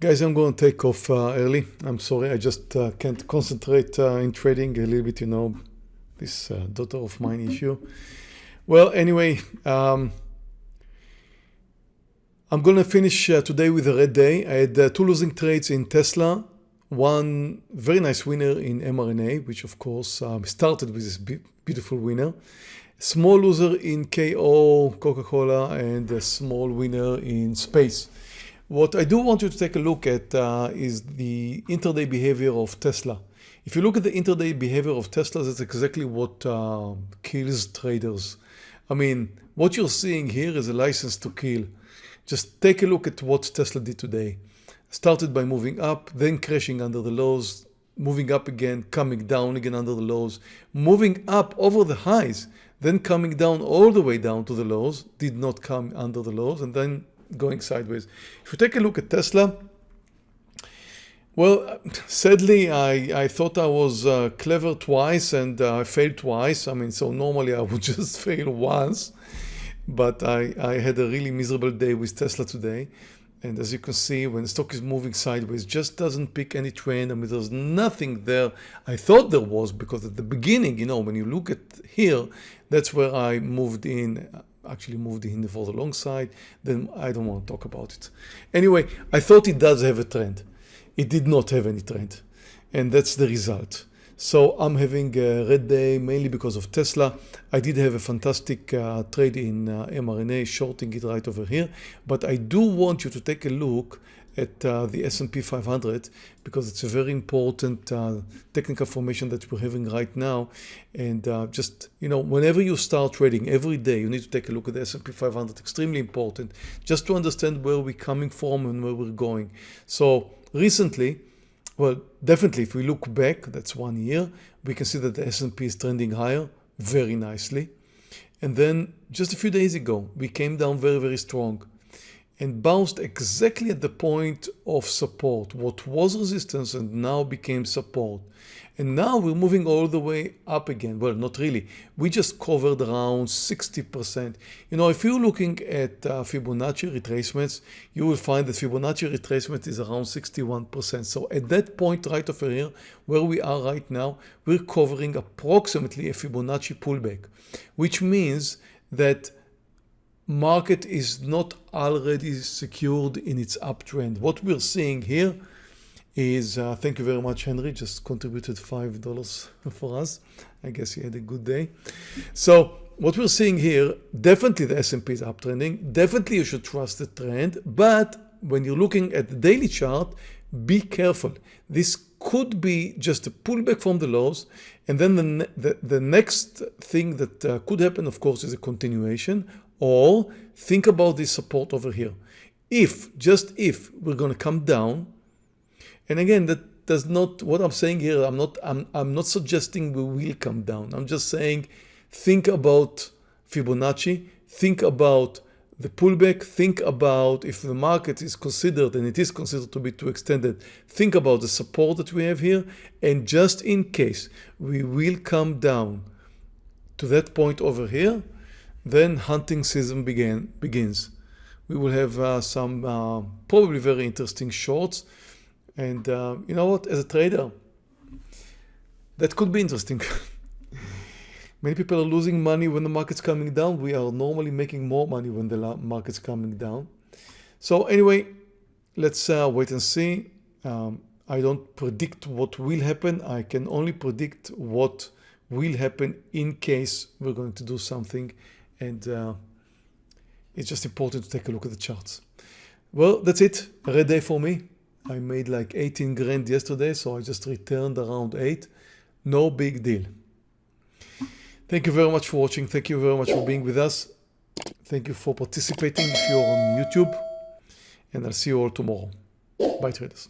Guys, I'm going to take off uh, early. I'm sorry, I just uh, can't concentrate uh, in trading a little bit, you know, this uh, daughter of mine issue. Well, anyway, um, I'm going to finish uh, today with a red day. I had uh, two losing trades in Tesla, one very nice winner in mRNA, which of course um, started with this beautiful winner. Small loser in KO, Coca-Cola, and a small winner in space. What I do want you to take a look at uh, is the intraday behavior of Tesla. If you look at the intraday behavior of Tesla, that's exactly what uh, kills traders. I mean, what you're seeing here is a license to kill. Just take a look at what Tesla did today. Started by moving up, then crashing under the lows, moving up again, coming down again under the lows, moving up over the highs, then coming down all the way down to the lows, did not come under the lows, and then going sideways. If you take a look at Tesla, well, sadly, I, I thought I was uh, clever twice and uh, I failed twice. I mean, so normally I would just fail once, but I, I had a really miserable day with Tesla today. And as you can see, when the stock is moving sideways, just doesn't pick any trend. I mean, there's nothing there. I thought there was because at the beginning, you know, when you look at here, that's where I moved in actually for the long side, then I don't want to talk about it. Anyway, I thought it does have a trend. It did not have any trend. And that's the result. So I'm having a red day mainly because of Tesla. I did have a fantastic uh, trade in uh, mRNA, shorting it right over here. But I do want you to take a look at uh, the S&P 500 because it's a very important uh, technical formation that we're having right now. And uh, just you know whenever you start trading every day you need to take a look at the S&P 500 extremely important just to understand where we're coming from and where we're going. So recently well definitely if we look back that's one year we can see that the S&P is trending higher very nicely. And then just a few days ago we came down very very strong and bounced exactly at the point of support. What was resistance and now became support. And now we're moving all the way up again. Well, not really. We just covered around 60%. You know, if you're looking at uh, Fibonacci retracements, you will find that Fibonacci retracement is around 61%. So at that point right over here, where we are right now, we're covering approximately a Fibonacci pullback, which means that market is not already secured in its uptrend. What we're seeing here is, uh, thank you very much, Henry, just contributed $5 for us. I guess he had a good day. So what we're seeing here, definitely the S&P is uptrending. Definitely you should trust the trend. But when you're looking at the daily chart, be careful. This could be just a pullback from the lows. And then the, the, the next thing that uh, could happen, of course, is a continuation or think about this support over here. If, just if, we're going to come down, and again, that does not, what I'm saying here, I'm not, I'm, I'm not suggesting we will come down. I'm just saying, think about Fibonacci, think about the pullback, think about if the market is considered, and it is considered to be too extended, think about the support that we have here, and just in case we will come down to that point over here, then hunting season began, begins. We will have uh, some uh, probably very interesting shorts. And uh, you know what, as a trader, that could be interesting. Many people are losing money when the market's coming down. We are normally making more money when the market's coming down. So anyway, let's uh, wait and see. Um, I don't predict what will happen. I can only predict what will happen in case we're going to do something and uh, it's just important to take a look at the charts. Well, that's it. A red day for me. I made like 18 grand yesterday, so I just returned around 8. No big deal. Thank you very much for watching. Thank you very much for being with us. Thank you for participating if you're on YouTube. And I'll see you all tomorrow. Bye traders.